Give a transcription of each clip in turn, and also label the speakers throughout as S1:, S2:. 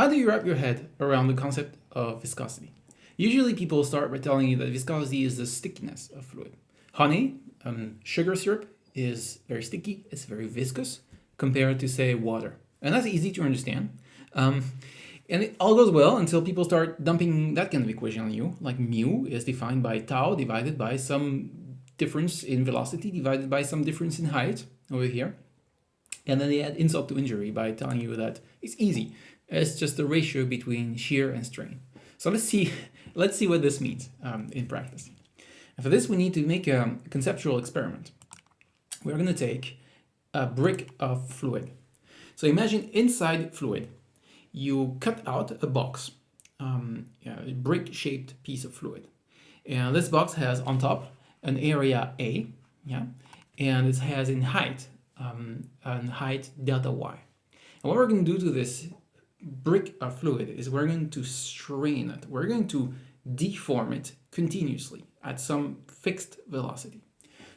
S1: how do you wrap your head around the concept of viscosity? Usually people start by telling you that viscosity is the stickiness of fluid. Honey, um, sugar syrup, is very sticky, it's very viscous compared to say water. And that's easy to understand. Um, and it all goes well until people start dumping that kind of equation on you, like mu is defined by tau divided by some difference in velocity divided by some difference in height over here. And then they add insult to injury by telling you that it's easy. It's just the ratio between shear and strain. So let's see, let's see what this means um, in practice. And for this, we need to make a conceptual experiment. We're going to take a brick of fluid. So imagine inside fluid, you cut out a box, um, a brick-shaped piece of fluid. And this box has on top an area A, yeah, and it has in height, um, an height delta y. And what we're going to do to this brick of fluid is we're going to strain it. We're going to deform it continuously at some fixed velocity.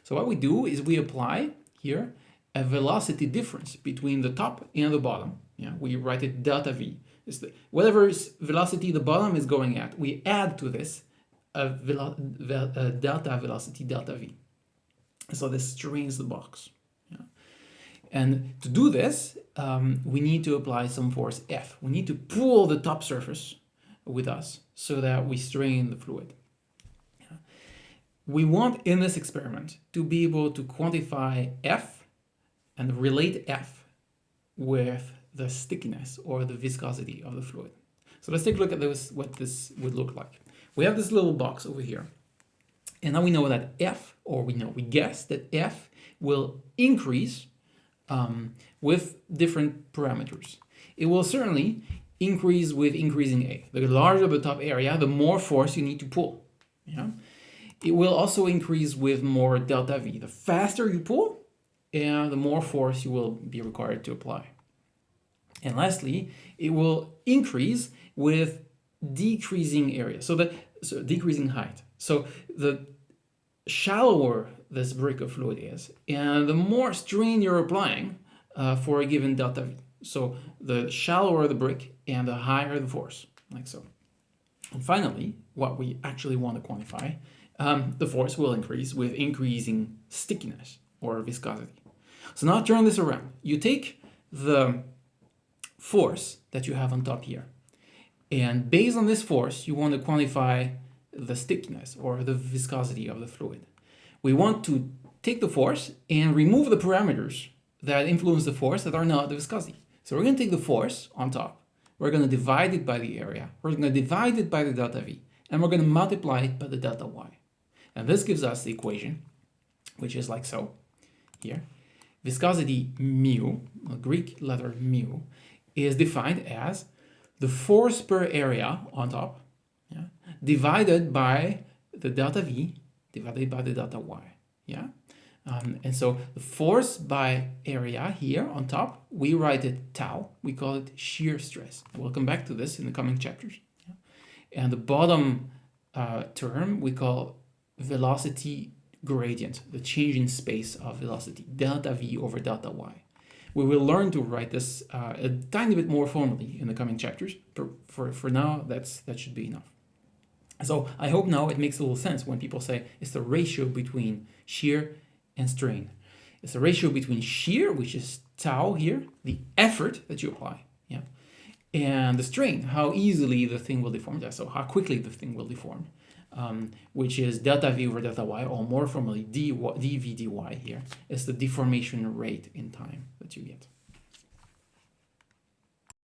S1: So what we do is we apply here a velocity difference between the top and the bottom. Yeah, we write it delta v. It's the, whatever velocity the bottom is going at, we add to this a, velo a delta velocity delta v. So this strains the box. And to do this, um, we need to apply some force F. We need to pull the top surface with us so that we strain the fluid. Yeah. We want in this experiment to be able to quantify F and relate F with the stickiness or the viscosity of the fluid. So let's take a look at this, what this would look like. We have this little box over here. And now we know that F, or we know, we guess that F will increase um, with different parameters. It will certainly increase with increasing A. The larger the top area, the more force you need to pull. Yeah? It will also increase with more delta V. The faster you pull, and the more force you will be required to apply. And lastly, it will increase with decreasing area, so the so decreasing height. So the shallower this brick of fluid is, and the more strain you're applying uh, for a given delta V. So the shallower the brick and the higher the force, like so. And finally, what we actually want to quantify, um, the force will increase with increasing stickiness or viscosity. So now turn this around. You take the force that you have on top here, and based on this force, you want to quantify the stickiness or the viscosity of the fluid. We want to take the force and remove the parameters that influence the force that are not the viscosity. So we're going to take the force on top, we're going to divide it by the area, we're going to divide it by the delta v, and we're going to multiply it by the delta y. And this gives us the equation, which is like so, here. Viscosity mu, the Greek letter mu, is defined as the force per area on top yeah, divided by the delta V divided by the delta Y. Yeah. Um, and so the force by area here on top, we write it tau. We call it shear stress. We'll come back to this in the coming chapters. Yeah. And the bottom uh, term we call velocity gradient, the change in space of velocity, delta v over delta y. We will learn to write this uh, a tiny bit more formally in the coming chapters. For, for, for now, that's that should be enough. So I hope now it makes a little sense when people say it's the ratio between shear and strain. It's the ratio between shear, which is tau here, the effort that you apply, yeah, and the strain, how easily the thing will deform, so how quickly the thing will deform, um, which is delta v over delta y, or more formally dv dy here, is the deformation rate in time that you get.